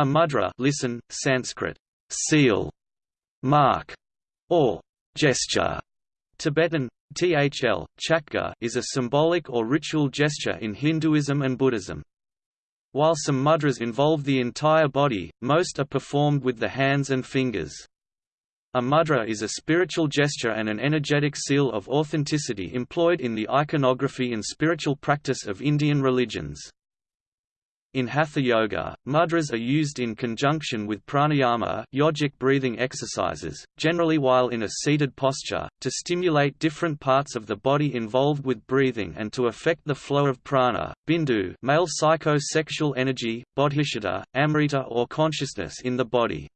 A mudra listen, Sanskrit, seal, mark, or gesture, Tibetan, thl, chakka is a symbolic or ritual gesture in Hinduism and Buddhism. While some mudras involve the entire body, most are performed with the hands and fingers. A mudra is a spiritual gesture and an energetic seal of authenticity employed in the iconography and spiritual practice of Indian religions. In Hatha Yoga, mudras are used in conjunction with pranayama yogic breathing exercises, generally while in a seated posture, to stimulate different parts of the body involved with breathing and to affect the flow of prana, bindu male psycho-sexual energy, bodhicitta, amrita or consciousness in the body.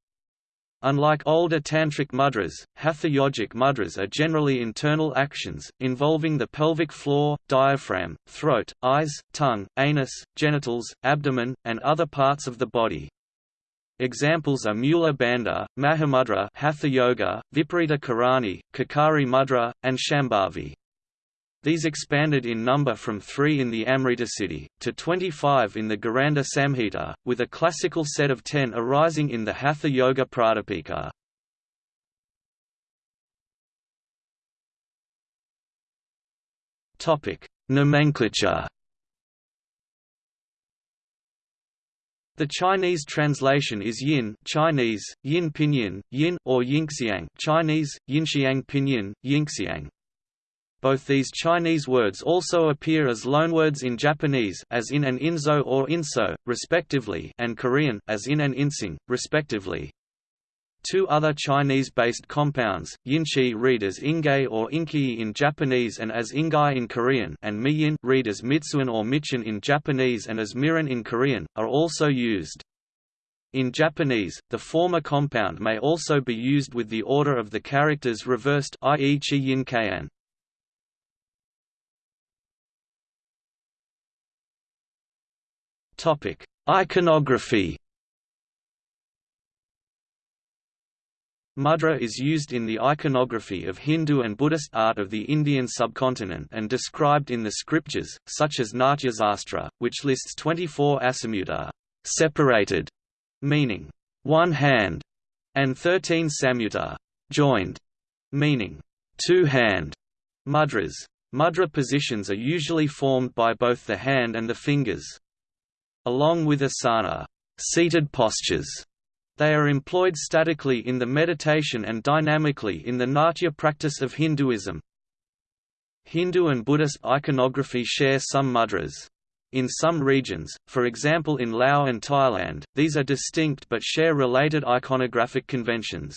Unlike older tantric mudras, hatha yogic mudras are generally internal actions, involving the pelvic floor, diaphragm, throat, eyes, tongue, anus, genitals, abdomen, and other parts of the body. Examples are Mula Bandha, Mahamudra Hatha Yoga, Viparita Karani, Khechari Mudra, and Shambhavi. These expanded in number from three in the Amritasiddhi, to 25 in the Gheranda Samhita, with a classical set of ten arising in the Hatha Yoga Pradipika. Nomenclature The Chinese translation is yin Chinese, yin pinyin, yin or yingxiang Chinese, yinxiang pinyin, yingxiang. Both these Chinese words also appear as loanwords in Japanese as in and inzo or inso, respectively and Korean as in and insing, respectively. Two other Chinese-based compounds, yinchi read as ingay or inki in Japanese and as ingai in Korean and miyin read as mitsuan or michin in Japanese and as mirin in Korean, are also used. In Japanese, the former compound may also be used with the order of the characters reversed i.e. chi yin. Topic: Iconography. Mudra is used in the iconography of Hindu and Buddhist art of the Indian subcontinent and described in the scriptures, such as Natyasastra, which lists 24 asamudra separated, meaning one hand, and 13 samyutta joined, meaning two hand mudras. Mudra positions are usually formed by both the hand and the fingers. Along with asana seated postures, they are employed statically in the meditation and dynamically in the natya practice of Hinduism. Hindu and Buddhist iconography share some mudras. In some regions, for example in Laos and Thailand, these are distinct but share related iconographic conventions.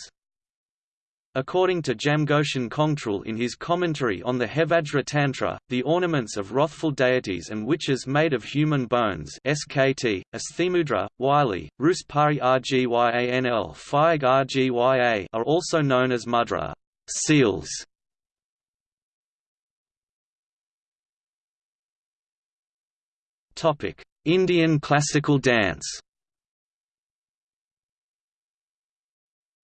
According to Jamgön Kongtrul in his commentary on the Hevajra Tantra, the ornaments of wrathful deities and witches made of human bones SKT, Asthimudra, Wylie, Ruspari Rgyanl Phayag Rgya are also known as mudra seals. Indian classical dance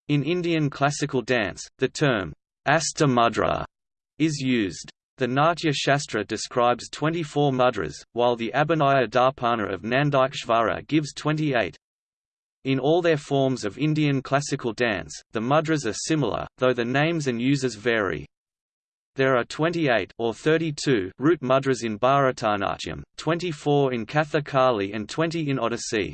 In Indian classical dance, the term hasta mudra is used. The Natya Shastra describes 24 mudras, while the Abhinaya Darpana of Nandikeshvara gives 28. In all their forms of Indian classical dance, the mudras are similar, though the names and uses vary. There are 28 or 32 root mudras in Bharatanatyam, 24 in Kathakali and 20 in Odissi.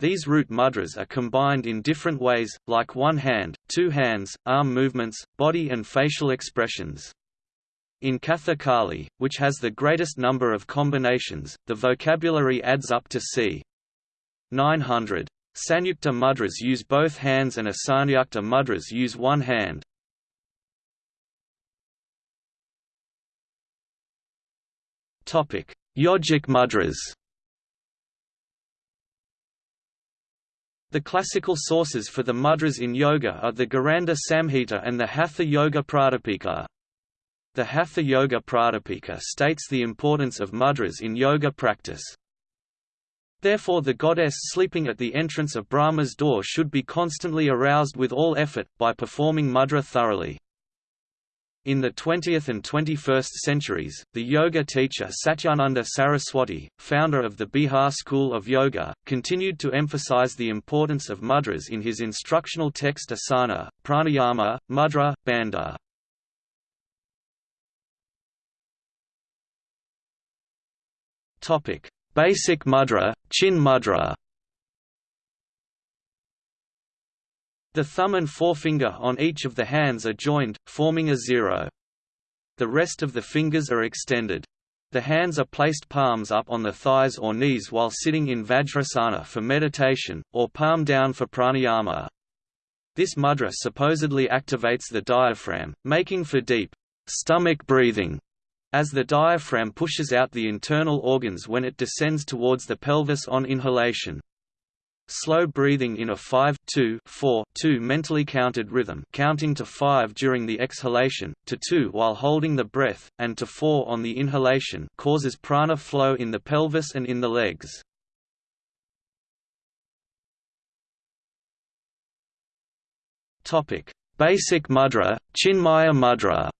These root mudras are combined in different ways, like one hand, two hands, arm movements, body and facial expressions. In Kathakali, which has the greatest number of combinations, the vocabulary adds up to c. 900. Sanyukta mudras use both hands and Asanyukta mudras use one hand. Yogic mudras The classical sources for the mudras in yoga are the Gheranda Samhita and the Hatha Yoga Pradipika. The Hatha Yoga Pradipika states the importance of mudras in yoga practice. Therefore the goddess sleeping at the entrance of Brahma's door should be constantly aroused with all effort, by performing mudra thoroughly. In the 20th and 21st centuries, the yoga teacher Satyananda Saraswati, founder of the Bihar school of yoga, continued to emphasize the importance of mudras in his instructional text asana, pranayama, mudra, bandha. Basic mudra, chin mudra The thumb and forefinger on each of the hands are joined, forming a zero. The rest of the fingers are extended. The hands are placed palms up on the thighs or knees while sitting in Vajrasana for meditation, or palm down for pranayama. This mudra supposedly activates the diaphragm, making for deep stomach breathing, as the diaphragm pushes out the internal organs when it descends towards the pelvis on inhalation. Slow breathing in a 5 2 4 2 mentally counted rhythm counting to 5 during the exhalation, to 2 while holding the breath, and to 4 on the inhalation causes prana flow in the pelvis and in the legs. Basic mudra, Chinmaya mudra.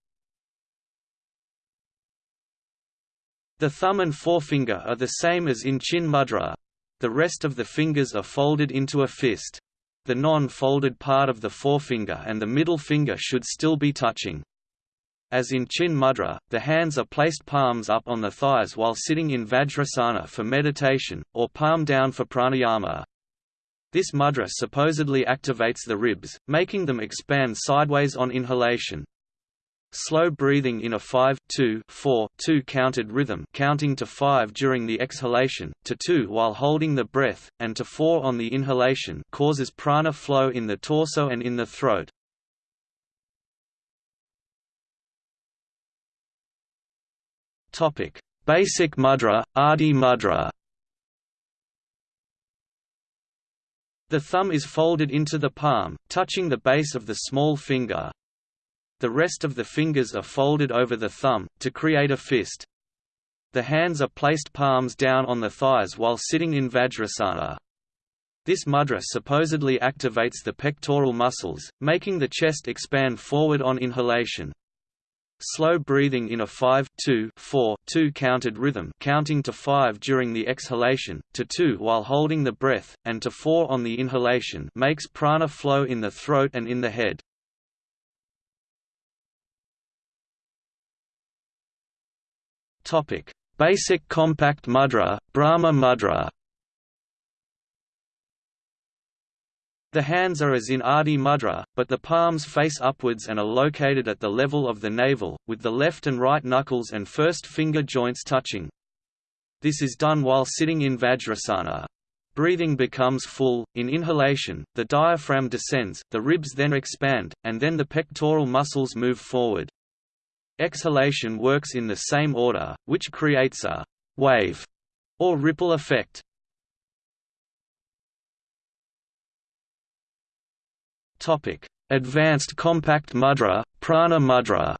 The thumb and forefinger are the same as in Chin mudra, the rest of the fingers are folded into a fist. The non-folded part of the forefinger and the middle finger should still be touching. As in Chin Mudra, the hands are placed palms up on the thighs while sitting in Vajrasana for meditation, or palm down for pranayama. This mudra supposedly activates the ribs, making them expand sideways on inhalation. Slow breathing in a 5 2 4 2 counted rhythm counting to 5 during the exhalation, to 2 while holding the breath, and to 4 on the inhalation causes prana flow in the torso and in the throat. Basic mudra, Adi mudra. The thumb is folded into the palm, touching the base of the small finger, the rest of the fingers are folded over the thumb, to create a fist. The hands are placed palms down on the thighs while sitting in Vajrasana. This mudra supposedly activates the pectoral muscles, making the chest expand forward on inhalation. Slow breathing in a 5 2 4 2 counted rhythm counting to 5 during the exhalation, to 2 while holding the breath, and to 4 on the inhalation makes prana flow in the throat and in the head. Topic: Basic compact mudra, Brahma mudra. The hands are as in Adi mudra, but the palms face upwards and are located at the level of the navel, with the left and right knuckles and first finger joints touching. This is done while sitting in Vajrasana. Breathing becomes full, in inhalation, the diaphragm descends, the ribs then expand, and then the pectoral muscles move forward. Exhalation works in the same order, which creates a wave or ripple effect. Advanced compact mudra, prana mudra.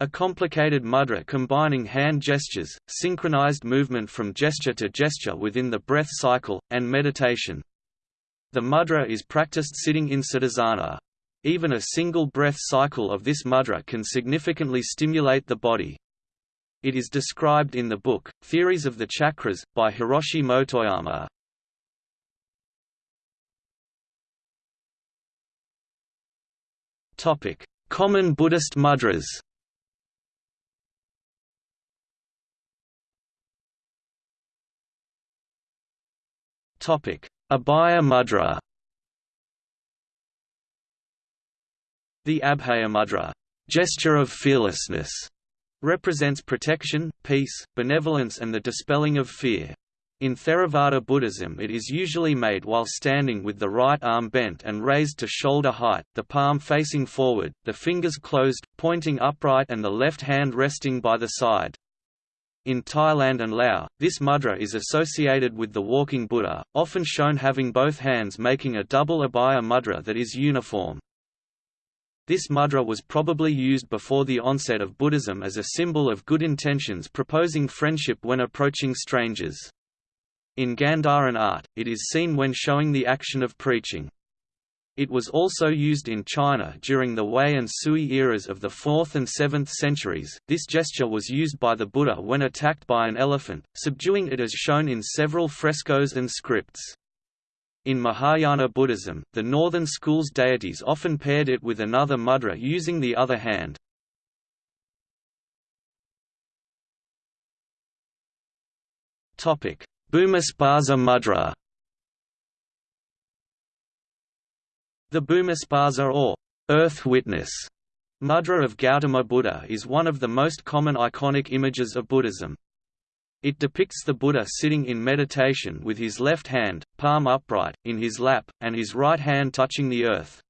A complicated mudra combining hand gestures, synchronized movement from gesture to gesture within the breath cycle, and meditation. The mudra is practiced sitting in siddhasana. Even a single breath cycle of this mudra can significantly stimulate the body. It is described in the book, Theories of the Chakras, by Hiroshi Motoyama. Common Buddhist mudras Abhaya mudra The Abhaya mudra gesture of fearlessness, represents protection, peace, benevolence and the dispelling of fear. In Theravada Buddhism it is usually made while standing with the right arm bent and raised to shoulder height, the palm facing forward, the fingers closed, pointing upright and the left hand resting by the side. In Thailand and Laos, this mudra is associated with the walking Buddha, often shown having both hands making a double abhaya mudra that is uniform. This mudra was probably used before the onset of Buddhism as a symbol of good intentions proposing friendship when approaching strangers. In Gandharan art, it is seen when showing the action of preaching. It was also used in China during the Wei and Sui eras of the 4th and 7th centuries. This gesture was used by the Buddha when attacked by an elephant, subduing it as shown in several frescoes and scripts. In Mahayana Buddhism, the northern school's deities often paired it with another mudra using the other hand. Bhumisparsha mudra The Bhumisparsha or Earth Witness mudra of Gautama Buddha is one of the most common iconic images of Buddhism. It depicts the Buddha sitting in meditation with his left hand, palm upright, in his lap, and his right hand touching the earth.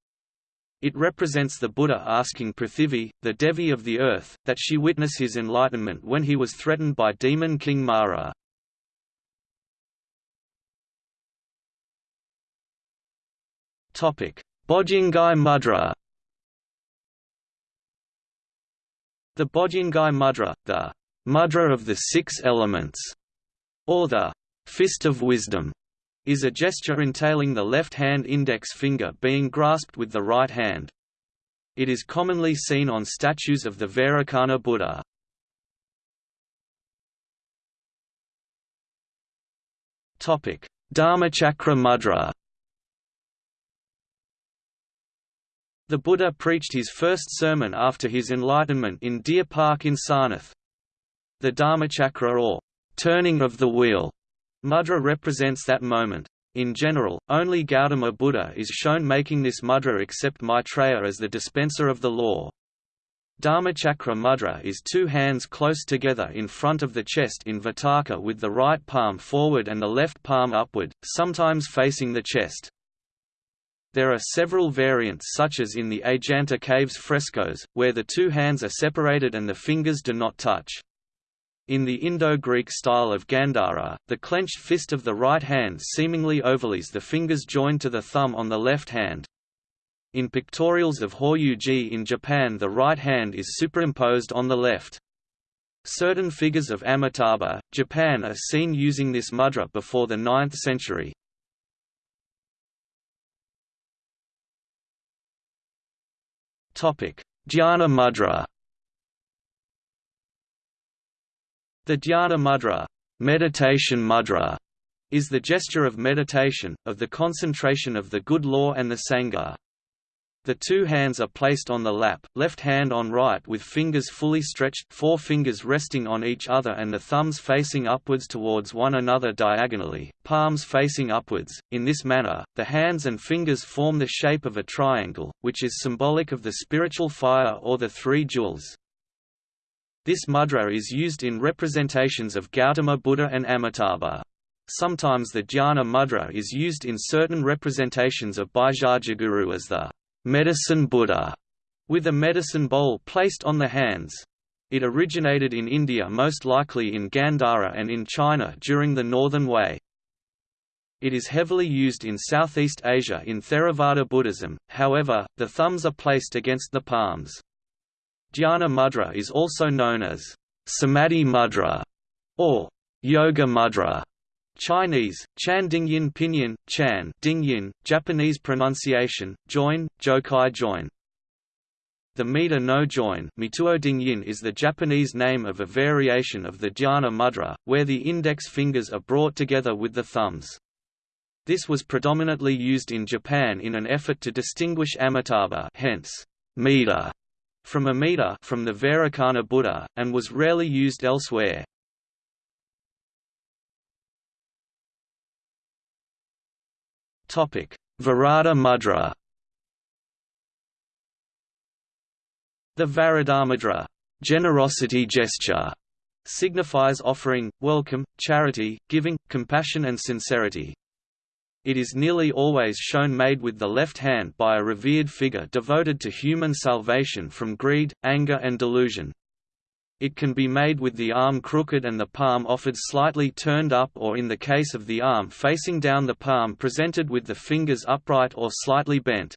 It represents the Buddha asking Prithivi, the Devi of the earth, that she witness his enlightenment when he was threatened by demon King Mara. Bodhyangi Mudra The Bodhyangi Mudra, the mudra of the six elements, or the fist of wisdom, is a gesture entailing the left hand index finger being grasped with the right hand. It is commonly seen on statues of the Vairocana Buddha. Dharmachakra mudra The Buddha preached his first sermon after his enlightenment in Deer Park in Sarnath. The Dharmachakra or turning of the wheel mudra represents that moment. In general, only Gautama Buddha is shown making this mudra except Maitreya as the dispenser of the law. Dharmachakra mudra is two hands close together in front of the chest in Vitarka with the right palm forward and the left palm upward, sometimes facing the chest. There are several variants such as in the Ajanta Caves frescoes, where the two hands are separated and the fingers do not touch. In the Indo-Greek style of Gandhara, the clenched fist of the right hand seemingly overlays the fingers joined to the thumb on the left hand. In pictorials of Horyuji in Japan the right hand is superimposed on the left. Certain figures of Amitabha, Japan are seen using this mudra before the 9th century. Dhyana mudra The dhyana mudra, meditation mudra is the gesture of meditation, of the concentration of the good law and the sangha. The two hands are placed on the lap, left hand on right with fingers fully stretched four fingers resting on each other and the thumbs facing upwards towards one another diagonally, palms facing upwards. In this manner, the hands and fingers form the shape of a triangle, which is symbolic of the spiritual fire or the three jewels. This mudra is used in representations of Gautama Buddha and Amitabha. Sometimes the dhyana mudra is used in certain representations of Bhaisajyaguru as the medicine Buddha, with a medicine bowl placed on the hands. It originated in India most likely in Gandhara and in China during the Northern Wei. It is heavily used in Southeast Asia in Theravada Buddhism, however, the thumbs are placed against the palms. Dhyana mudra is also known as Samadhi mudra or Yoga mudra. Chinese, Chan Dingyin Pinyin, Chan Dingyin, Japanese pronunciation, join, Jokai join. The Mida no join Mituo Dingyin is the Japanese name of a variation of the dhyana mudra, where the index fingers are brought together with the thumbs. This was predominantly used in Japan in an effort to distinguish Amitabha hence, Mida, from Amida from the Vairocana Buddha, and was rarely used elsewhere. Varada mudra The Varadamudra generosity gesture signifies offering, welcome, charity, giving, compassion and sincerity. It is nearly always shown made with the left hand by a revered figure devoted to human salvation from greed, anger and delusion. It can be made with the arm crooked and the palm offered slightly turned up or in the case of the arm facing down the palm presented with the fingers upright or slightly bent.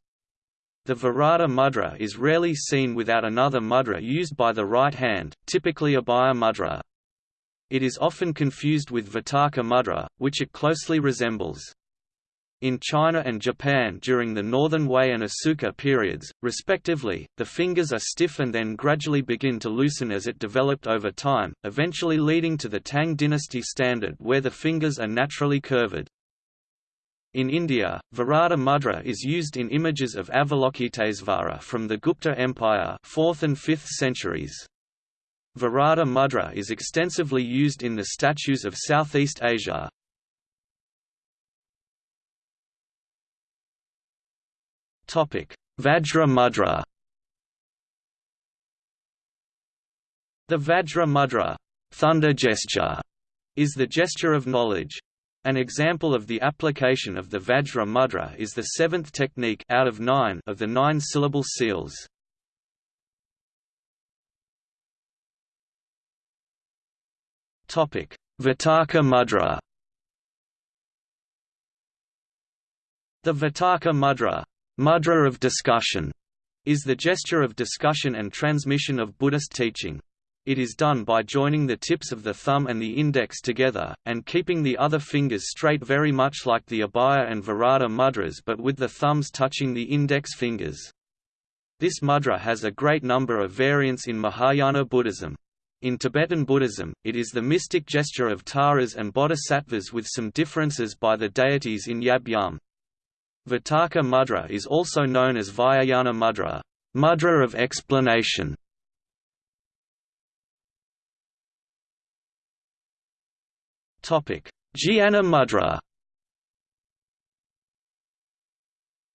The Varada mudra is rarely seen without another mudra used by the right hand, typically a Abhaya mudra. It is often confused with Vitarka mudra, which it closely resembles. In China and Japan during the Northern Wei and Asuka periods, respectively, the fingers are stiff and then gradually begin to loosen as it developed over time, eventually leading to the Tang dynasty standard where the fingers are naturally curved. In India, Varada mudra is used in images of Avalokitesvara from the Gupta Empire 4th and 5th centuries. Varada mudra is extensively used in the statues of Southeast Asia, Vajra mudra The Vajra mudra thunder gesture, is the gesture of knowledge. An example of the application of the Vajra mudra is the seventh technique out of nine of the nine-syllable seals. Vitarka mudra The Vitarka mudra Mudra of discussion is the gesture of discussion and transmission of Buddhist teaching. It is done by joining the tips of the thumb and the index together, and keeping the other fingers straight very much like the Abhaya and Varada mudras but with the thumbs touching the index fingers. This mudra has a great number of variants in Mahayana Buddhism. In Tibetan Buddhism, it is the mystic gesture of Taras and Bodhisattvas with some differences by the deities in Yab Yum. Vitarka mudra is also known as Vyakhyana mudra, mudra of explanation. Topic: Jnana mudra.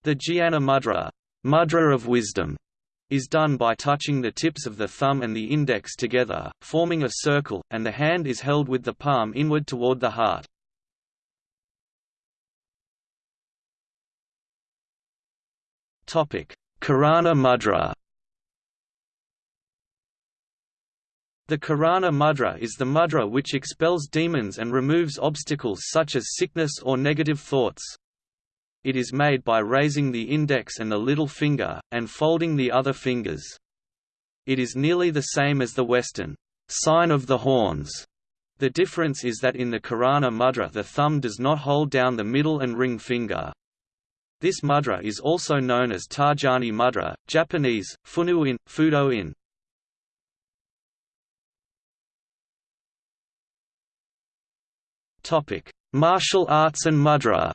The Jnana mudra, mudra of wisdom, is done by touching the tips of the thumb and the index together, forming a circle, and the hand is held with the palm inward toward the heart. Karana mudra The Karana mudra is the mudra which expels demons and removes obstacles such as sickness or negative thoughts. It is made by raising the index and the little finger, and folding the other fingers. It is nearly the same as the Western sign of the horns. The difference is that in the Karana mudra the thumb does not hold down the middle and ring finger. This mudra is also known as Tarjani mudra, Japanese, Funuin, Fudo-in. Martial arts and mudra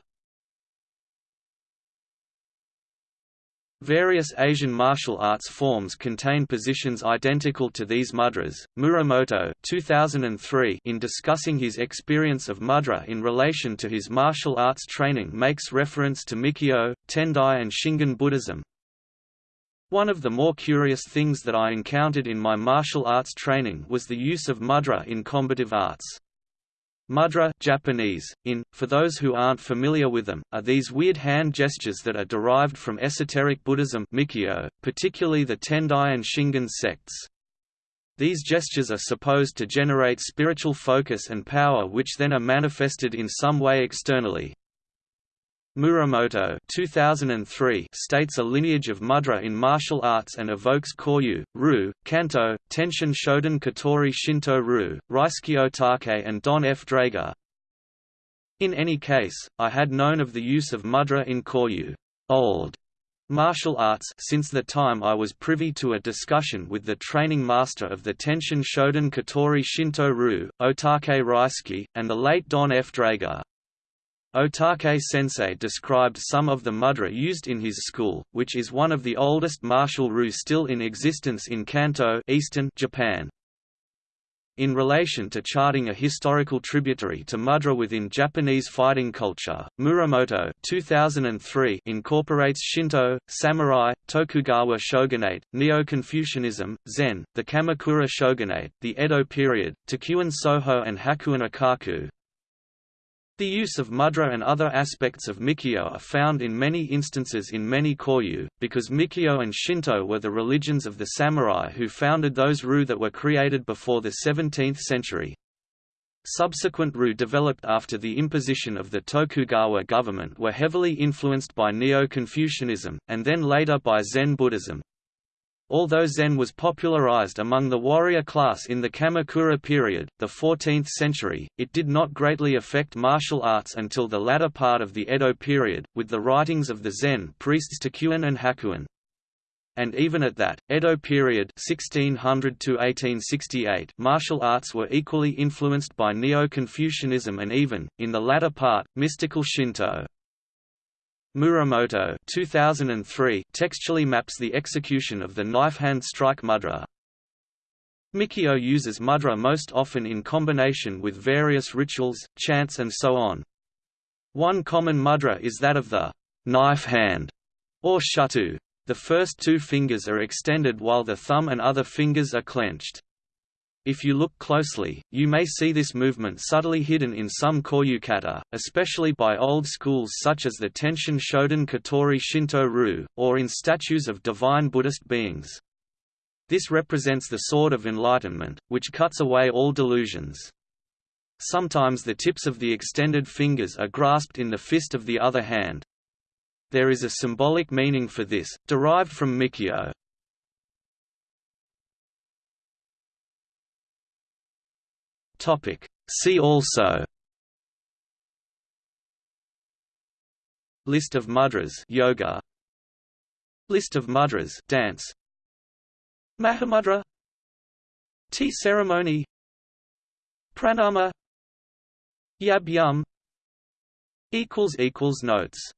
Various Asian martial arts forms contain positions identical to these mudras. Muramoto 2003 in discussing his experience of mudra in relation to his martial arts training makes reference to Mikyo, Tendai and Shingon Buddhism. One of the more curious things that I encountered in my martial arts training was the use of mudra in combative arts. Mudra Japanese, in, for those who aren't familiar with them, are these weird hand gestures that are derived from esoteric Buddhism Mikyo, particularly the Tendai and Shingon sects. These gestures are supposed to generate spiritual focus and power which then are manifested in some way externally. Muramoto 2003 states a lineage of mudra in martial arts and evokes Koryu, Ru, Kanto, Tenshin Shoden Katori Shinto Ryu, Raisuke Otake and Don F. Draeger. In any case, I had known of the use of mudra in Koryu old martial arts since the time I was privy to a discussion with the training master of the Tenshin Shoden Katori Shinto Ryu, Otake Raisuke, and the late Don F. Draeger. Otake sensei described some of the mudra used in his school, which is one of the oldest martial ryu still in existence in Kanto eastern Japan. In relation to charting a historical tributary to mudra within Japanese fighting culture, Muramoto 2003 incorporates Shinto, samurai, Tokugawa shogunate, Neo-Confucianism, Zen, the Kamakura shogunate, the Edo period, Takuan Soho and Hakuin Ekaku, the use of mudra and other aspects of Mikyo are found in many instances in many Koryu, because Mikyo and Shinto were the religions of the samurai who founded those ryu that were created before the 17th century. Subsequent ryu developed after the imposition of the Tokugawa government were heavily influenced by Neo-Confucianism, and then later by Zen Buddhism. Although Zen was popularized among the warrior class in the Kamakura period, the 14th century, it did not greatly affect martial arts until the latter part of the Edo period, with the writings of the Zen priests Takuan and Hakuin. And even at that, Edo period 1600 1868 martial arts were equally influenced by Neo-Confucianism and even, in the latter part, mystical Shinto. Muramoto 2003 textually maps the execution of the knife hand strike mudra. Mikyo uses mudra most often in combination with various rituals, chants and so on. One common mudra is that of the knife hand, or shuto. The first two fingers are extended while the thumb and other fingers are clenched. If you look closely, you may see this movement subtly hidden in some koyukata, especially by old schools such as the Tenshin Shoden Katori Shinto-ryu, or in statues of divine Buddhist beings. This represents the sword of enlightenment, which cuts away all delusions. Sometimes the tips of the extended fingers are grasped in the fist of the other hand. There is a symbolic meaning for this, derived from Mikyo. Topic. See also List of mudras yoga. List of mudras dance. Mahamudra. Tea ceremony. Pranama. Yab Yum. Equals equals notes